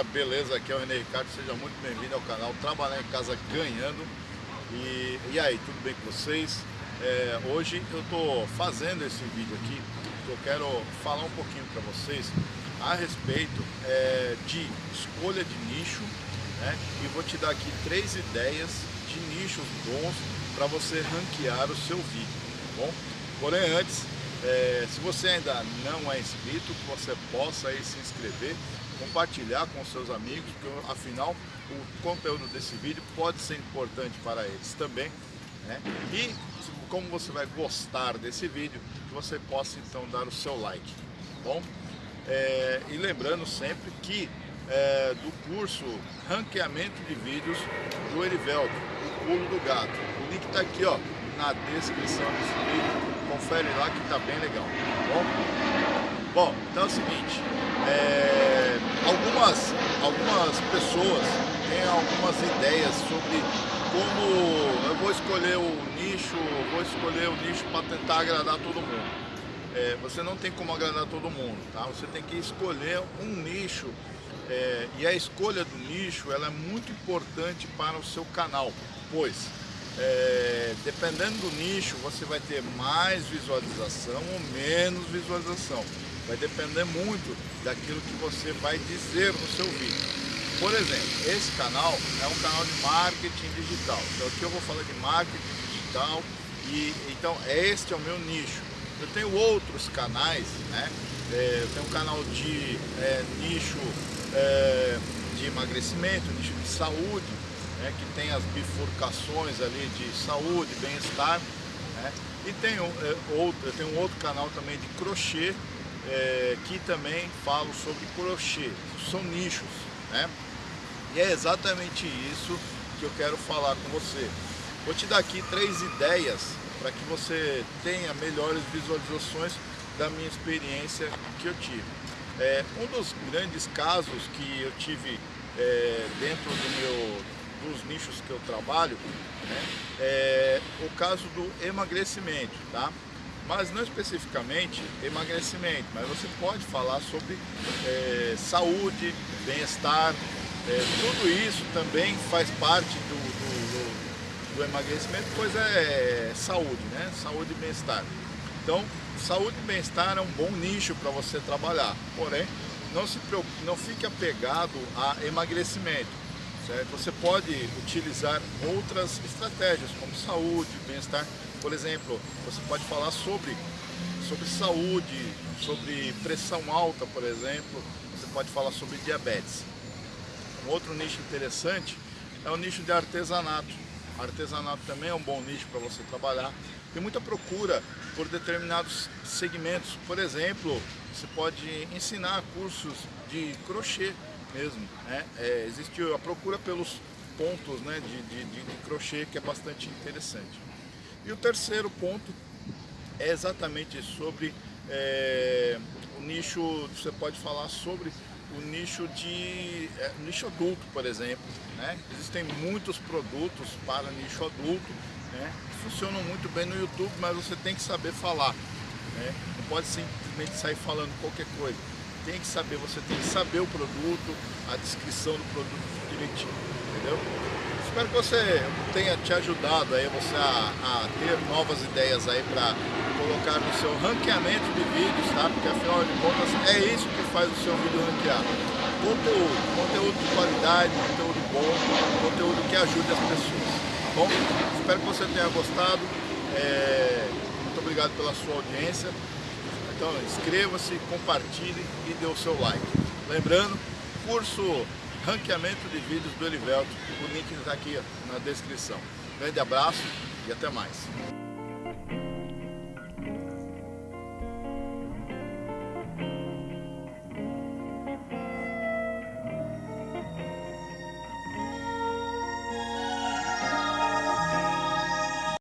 beleza? Aqui é o René Ricardo, seja muito bem-vindo ao canal Trabalhar em Casa Ganhando. E, e aí, tudo bem com vocês? É, hoje eu estou fazendo esse vídeo aqui, eu quero falar um pouquinho para vocês a respeito é, de escolha de nicho, né? E vou te dar aqui três ideias de nichos bons para você ranquear o seu vídeo, tá bom? Porém, antes, é, se você ainda não é inscrito, que você possa aí se inscrever, compartilhar com seus amigos, porque afinal o conteúdo desse vídeo pode ser importante para eles também. Né? E como você vai gostar desse vídeo, que você possa então dar o seu like, tá bom? É, e lembrando sempre que é, do curso Ranqueamento de Vídeos do Erivelto, o pulo do gato. O link está aqui ó, na descrição desse vídeo, confere lá que está bem legal, tá bom? Bom, então é o seguinte, é, algumas, algumas pessoas têm algumas ideias sobre como eu vou escolher o nicho, vou escolher o nicho para tentar agradar todo mundo. É, você não tem como agradar todo mundo, tá? Você tem que escolher um nicho é, e a escolha do nicho ela é muito importante para o seu canal, pois é, dependendo do nicho você vai ter mais visualização ou menos visualização. Vai depender muito daquilo que você vai dizer no seu vídeo. Por exemplo, esse canal é um canal de marketing digital. Então aqui eu vou falar de marketing digital e então este é o meu nicho. Eu tenho outros canais, né? É, eu tenho um canal de é, nicho é, de emagrecimento, nicho de saúde, né? que tem as bifurcações ali de saúde, bem-estar. Né? E tenho, é, outro, eu tenho um outro canal também de crochê, é, que também falo sobre crochê, são nichos, né? E é exatamente isso que eu quero falar com você. Vou te dar aqui três ideias para que você tenha melhores visualizações da minha experiência que eu tive. É, um dos grandes casos que eu tive é, dentro do meu, dos nichos que eu trabalho né, é o caso do emagrecimento, tá? Mas não especificamente emagrecimento, mas você pode falar sobre é, saúde, bem-estar, é, tudo isso também faz parte do, do, do, do emagrecimento, pois é saúde, né? Saúde e bem-estar. Então, saúde e bem-estar é um bom nicho para você trabalhar, porém, não, se não fique apegado a emagrecimento. Certo? Você pode utilizar outras estratégias, como saúde, bem-estar. Por exemplo, você pode falar sobre, sobre saúde, sobre pressão alta, por exemplo. Você pode falar sobre diabetes. Um outro nicho interessante é o nicho de artesanato. Artesanato também é um bom nicho para você trabalhar. Tem muita procura por determinados segmentos. Por exemplo, você pode ensinar cursos de crochê mesmo. Né? É, existe a procura pelos pontos né, de, de, de, crochê que é bastante interessante. E o terceiro ponto é exatamente sobre é, o nicho, você pode falar sobre o nicho de é, nicho adulto, por exemplo. Né? Existem muitos produtos para nicho adulto né? funcionam muito bem no YouTube, mas você tem que saber falar. Né? Não pode simplesmente sair falando qualquer coisa. Tem que saber, você tem que saber o produto, a descrição do produto direitinho, entendeu? Espero que você tenha te ajudado aí você a, a ter novas ideias aí para colocar no seu ranqueamento de vídeos, tá? Porque afinal de contas é isso que faz o seu vídeo ranquear. Conteúdo, conteúdo de qualidade, conteúdo bom, conteúdo que ajude as pessoas. Bom, espero que você tenha gostado. É, muito obrigado pela sua audiência. Então inscreva-se, compartilhe e dê o seu like. Lembrando, curso ranqueamento de vídeos do Elivelto. O link está aqui na descrição. Grande abraço e até mais.